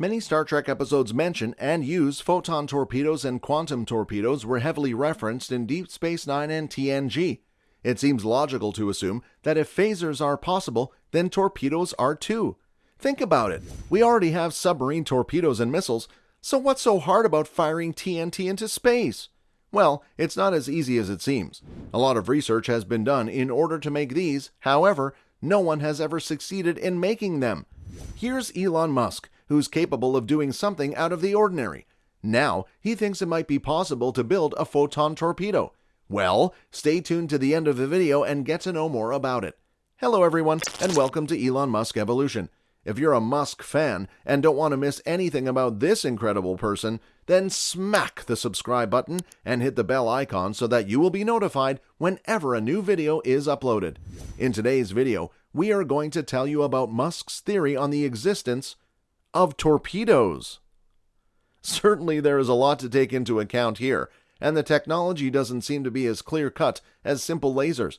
Many Star Trek episodes mention and use photon torpedoes and quantum torpedoes were heavily referenced in Deep Space Nine and TNG. It seems logical to assume that if phasers are possible, then torpedoes are too. Think about it. We already have submarine torpedoes and missiles, so what's so hard about firing TNT into space? Well, it's not as easy as it seems. A lot of research has been done in order to make these, however, no one has ever succeeded in making them. Here's Elon Musk, who's capable of doing something out of the ordinary. Now, he thinks it might be possible to build a photon torpedo. Well, stay tuned to the end of the video and get to know more about it. Hello everyone, and welcome to Elon Musk Evolution. If you're a Musk fan and don't want to miss anything about this incredible person, then smack the subscribe button and hit the bell icon so that you will be notified whenever a new video is uploaded. In today's video, we are going to tell you about Musk's theory on the existence of torpedoes. Certainly, there is a lot to take into account here, and the technology doesn't seem to be as clear cut as simple lasers.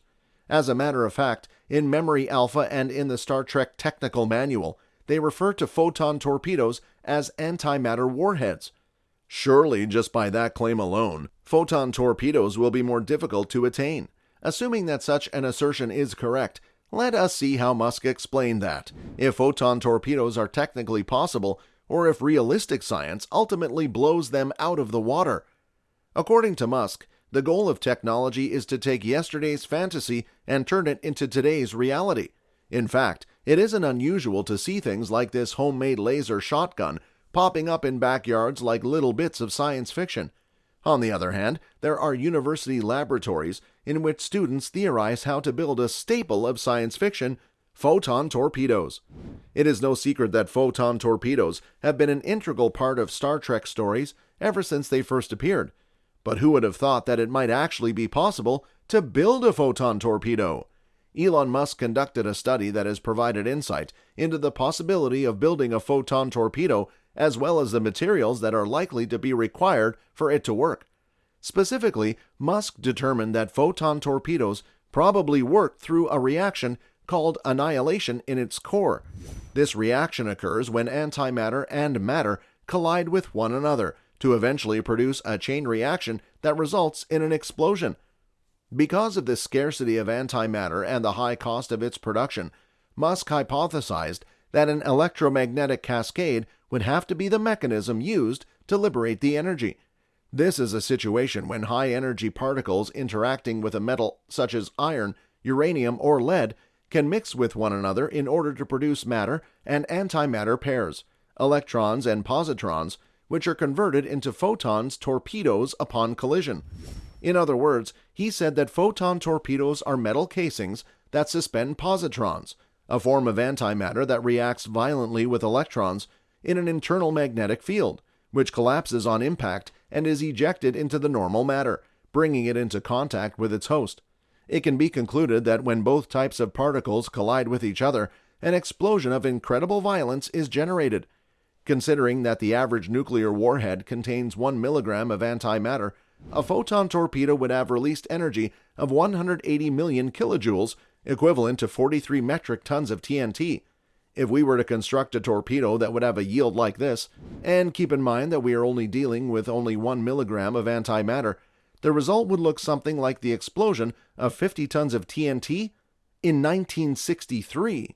As a matter of fact, in Memory Alpha and in the Star Trek Technical Manual, they refer to photon torpedoes as antimatter warheads. Surely, just by that claim alone, photon torpedoes will be more difficult to attain. Assuming that such an assertion is correct, let us see how Musk explained that, if photon torpedoes are technically possible, or if realistic science ultimately blows them out of the water. According to Musk, the goal of technology is to take yesterday's fantasy and turn it into today's reality. In fact, it isn't unusual to see things like this homemade laser shotgun popping up in backyards like little bits of science fiction. On the other hand, there are university laboratories in which students theorize how to build a staple of science fiction photon torpedoes. It is no secret that photon torpedoes have been an integral part of Star Trek stories ever since they first appeared. But who would have thought that it might actually be possible to build a photon torpedo? Elon Musk conducted a study that has provided insight into the possibility of building a photon torpedo as well as the materials that are likely to be required for it to work. Specifically, Musk determined that photon torpedoes probably work through a reaction called annihilation in its core. This reaction occurs when antimatter and matter collide with one another to eventually produce a chain reaction that results in an explosion. Because of the scarcity of antimatter and the high cost of its production, Musk hypothesized that an electromagnetic cascade would have to be the mechanism used to liberate the energy. This is a situation when high energy particles interacting with a metal such as iron, uranium, or lead can mix with one another in order to produce matter and antimatter pairs, electrons and positrons, which are converted into photons torpedoes upon collision. In other words, he said that photon torpedoes are metal casings that suspend positrons, a form of antimatter that reacts violently with electrons in an internal magnetic field, which collapses on impact and is ejected into the normal matter, bringing it into contact with its host. It can be concluded that when both types of particles collide with each other, an explosion of incredible violence is generated. Considering that the average nuclear warhead contains 1 milligram of antimatter, a photon torpedo would have released energy of 180 million kilojoules, equivalent to 43 metric tons of TNT. If we were to construct a torpedo that would have a yield like this, and keep in mind that we are only dealing with only 1 milligram of antimatter, the result would look something like the explosion of 50 tons of TNT in 1963.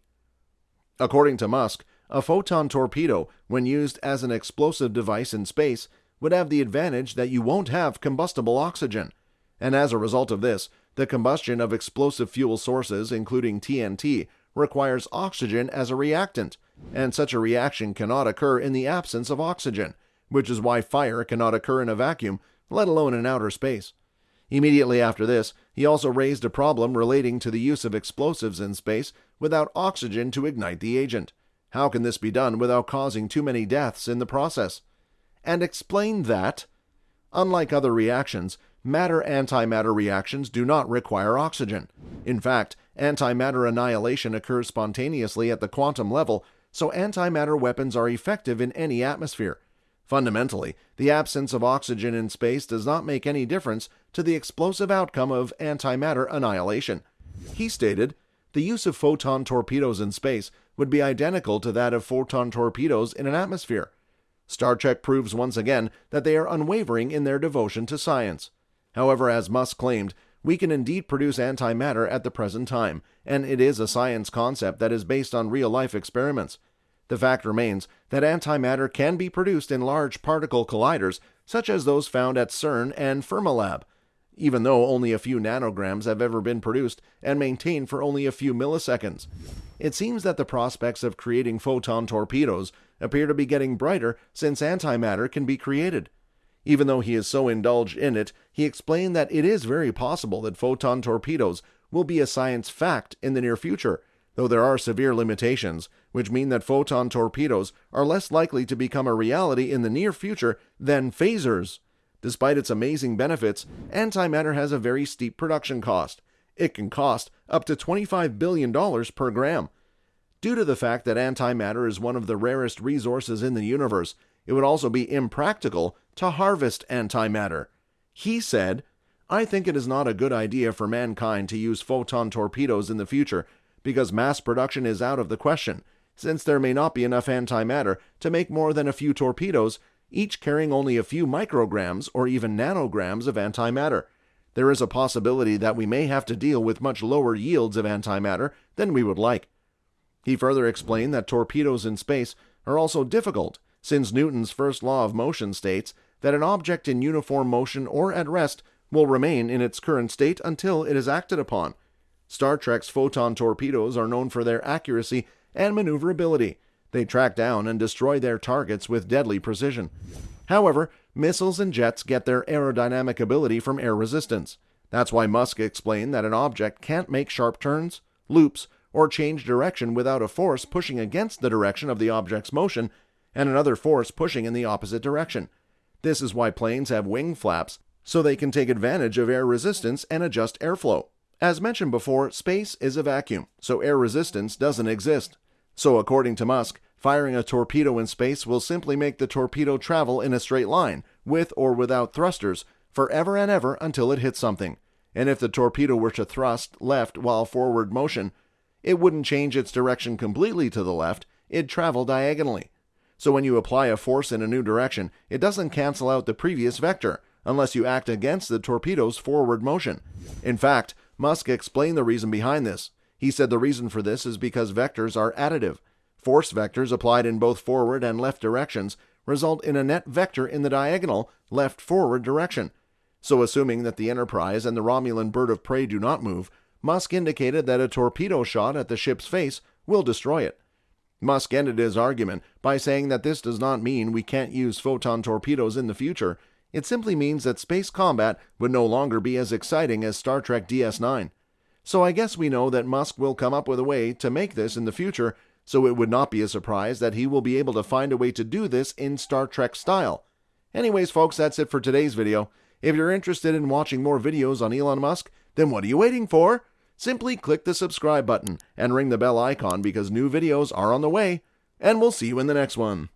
According to Musk, a photon torpedo, when used as an explosive device in space, would have the advantage that you won't have combustible oxygen. And as a result of this, the combustion of explosive fuel sources, including TNT, requires oxygen as a reactant, and such a reaction cannot occur in the absence of oxygen, which is why fire cannot occur in a vacuum, let alone in outer space. Immediately after this, he also raised a problem relating to the use of explosives in space without oxygen to ignite the agent. How can this be done without causing too many deaths in the process? And explained that, unlike other reactions, matter antimatter reactions do not require oxygen. In fact, antimatter annihilation occurs spontaneously at the quantum level, so antimatter weapons are effective in any atmosphere. Fundamentally, the absence of oxygen in space does not make any difference to the explosive outcome of antimatter annihilation. He stated, the use of photon torpedoes in space would be identical to that of photon torpedoes in an atmosphere. Star Trek proves once again that they are unwavering in their devotion to science. However, as Musk claimed, we can indeed produce antimatter at the present time, and it is a science concept that is based on real life experiments. The fact remains that antimatter can be produced in large particle colliders, such as those found at CERN and Fermilab, even though only a few nanograms have ever been produced and maintained for only a few milliseconds. It seems that the prospects of creating photon torpedoes appear to be getting brighter since antimatter can be created. Even though he is so indulged in it, he explained that it is very possible that photon torpedoes will be a science fact in the near future, though there are severe limitations, which mean that photon torpedoes are less likely to become a reality in the near future than phasers. Despite its amazing benefits, antimatter has a very steep production cost. It can cost up to $25 billion per gram. Due to the fact that antimatter is one of the rarest resources in the universe, it would also be impractical to harvest antimatter. He said, I think it is not a good idea for mankind to use photon torpedoes in the future because mass production is out of the question, since there may not be enough antimatter to make more than a few torpedoes each carrying only a few micrograms or even nanograms of antimatter. There is a possibility that we may have to deal with much lower yields of antimatter than we would like. He further explained that torpedoes in space are also difficult, since Newton's first law of motion states that an object in uniform motion or at rest will remain in its current state until it is acted upon. Star Trek's photon torpedoes are known for their accuracy and maneuverability, they track down and destroy their targets with deadly precision. However, missiles and jets get their aerodynamic ability from air resistance. That's why Musk explained that an object can't make sharp turns, loops, or change direction without a force pushing against the direction of the object's motion and another force pushing in the opposite direction. This is why planes have wing flaps, so they can take advantage of air resistance and adjust airflow. As mentioned before, space is a vacuum, so air resistance doesn't exist. So, according to Musk, Firing a torpedo in space will simply make the torpedo travel in a straight line, with or without thrusters, forever and ever until it hits something. And if the torpedo were to thrust left while forward motion, it wouldn't change its direction completely to the left, it'd travel diagonally. So when you apply a force in a new direction, it doesn't cancel out the previous vector, unless you act against the torpedo's forward motion. In fact, Musk explained the reason behind this. He said the reason for this is because vectors are additive. Force vectors applied in both forward and left directions result in a net vector in the diagonal left forward direction. So, assuming that the Enterprise and the Romulan bird of prey do not move, Musk indicated that a torpedo shot at the ship's face will destroy it. Musk ended his argument by saying that this does not mean we can't use photon torpedoes in the future. It simply means that space combat would no longer be as exciting as Star Trek DS9. So I guess we know that Musk will come up with a way to make this in the future so it would not be a surprise that he will be able to find a way to do this in Star Trek style. Anyways, folks, that's it for today's video. If you're interested in watching more videos on Elon Musk, then what are you waiting for? Simply click the subscribe button and ring the bell icon because new videos are on the way, and we'll see you in the next one.